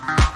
Bye.